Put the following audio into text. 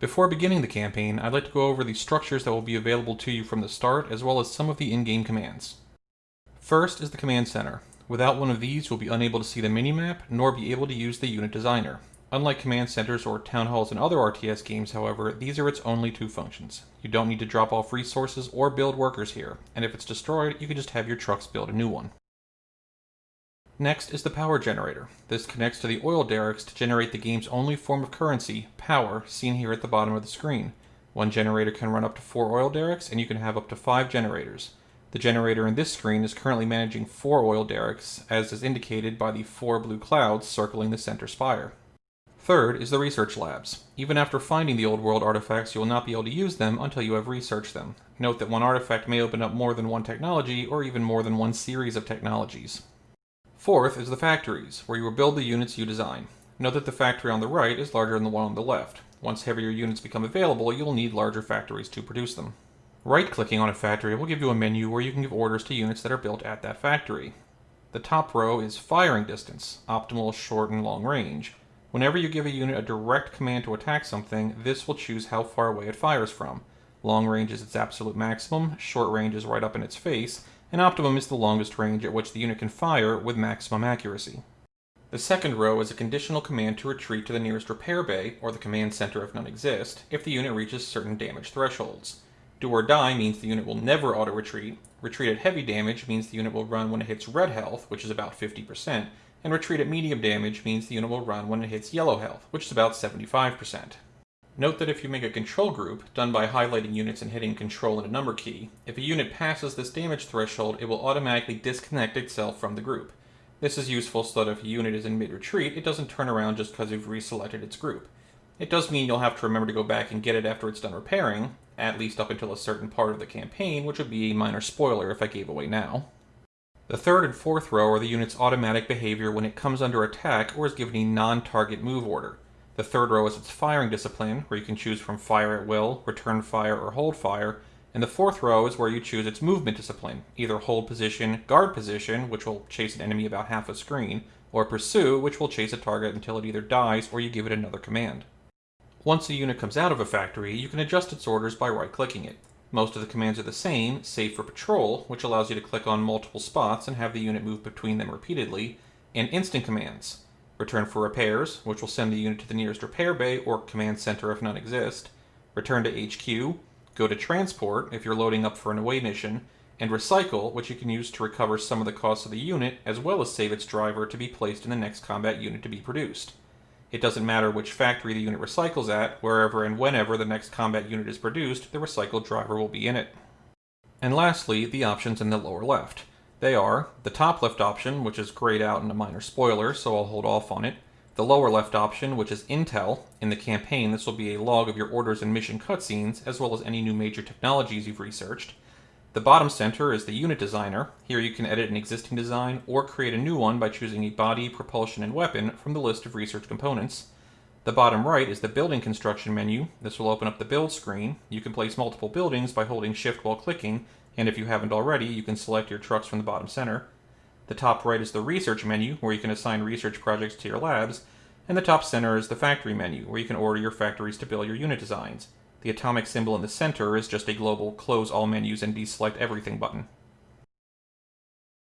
Before beginning the campaign, I'd like to go over the structures that will be available to you from the start, as well as some of the in-game commands. First is the Command Center. Without one of these, you'll be unable to see the minimap, nor be able to use the unit designer. Unlike command centers or town halls in other RTS games, however, these are its only two functions. You don't need to drop off resources or build workers here, and if it's destroyed, you can just have your trucks build a new one. Next is the power generator. This connects to the oil derricks to generate the game's only form of currency, power, seen here at the bottom of the screen. One generator can run up to four oil derricks, and you can have up to five generators. The generator in this screen is currently managing four oil derricks, as is indicated by the four blue clouds circling the center spire. Third is the research labs. Even after finding the old world artifacts, you will not be able to use them until you have researched them. Note that one artifact may open up more than one technology, or even more than one series of technologies. Fourth is the factories, where you will build the units you design. Note that the factory on the right is larger than the one on the left. Once heavier units become available, you'll need larger factories to produce them. Right-clicking on a factory will give you a menu where you can give orders to units that are built at that factory. The top row is firing distance, optimal, short, and long range. Whenever you give a unit a direct command to attack something, this will choose how far away it fires from. Long range is its absolute maximum, short range is right up in its face, and optimum is the longest range at which the unit can fire with maximum accuracy. The second row is a conditional command to retreat to the nearest repair bay, or the command center if none exist, if the unit reaches certain damage thresholds. Do or die means the unit will never auto-retreat, retreat at heavy damage means the unit will run when it hits red health, which is about 50%, and retreat at medium damage means the unit will run when it hits yellow health, which is about 75%. Note that if you make a control group, done by highlighting units and hitting control and a number key, if a unit passes this damage threshold, it will automatically disconnect itself from the group. This is useful so that if a unit is in mid-retreat, it doesn't turn around just because you've reselected its group. It does mean you'll have to remember to go back and get it after it's done repairing, at least up until a certain part of the campaign, which would be a minor spoiler if I gave away now. The third and fourth row are the unit's automatic behavior when it comes under attack or is given a non-target move order. The third row is its firing discipline, where you can choose from fire at will, return fire, or hold fire. And the fourth row is where you choose its movement discipline, either hold position, guard position, which will chase an enemy about half a screen, or pursue, which will chase a target until it either dies or you give it another command. Once a unit comes out of a factory, you can adjust its orders by right-clicking it. Most of the commands are the same, save for patrol, which allows you to click on multiple spots and have the unit move between them repeatedly, and instant commands, return for repairs, which will send the unit to the nearest repair bay or command center if none exist, return to HQ, go to transport if you're loading up for an away mission, and recycle, which you can use to recover some of the cost of the unit, as well as save its driver to be placed in the next combat unit to be produced. It doesn't matter which factory the unit recycles at, wherever and whenever the next combat unit is produced, the recycled driver will be in it. And lastly, the options in the lower left. They are the top left option, which is grayed out in a minor spoiler, so I'll hold off on it. The lower left option, which is Intel. In the campaign, this will be a log of your orders and mission cutscenes, as well as any new major technologies you've researched. The bottom center is the unit designer. Here you can edit an existing design or create a new one by choosing a body, propulsion, and weapon from the list of research components. The bottom right is the building construction menu. This will open up the build screen. You can place multiple buildings by holding shift while clicking, and if you haven't already, you can select your trucks from the bottom center. The top right is the research menu, where you can assign research projects to your labs, and the top center is the factory menu, where you can order your factories to build your unit designs. The atomic symbol in the center is just a global close all menus and deselect everything button.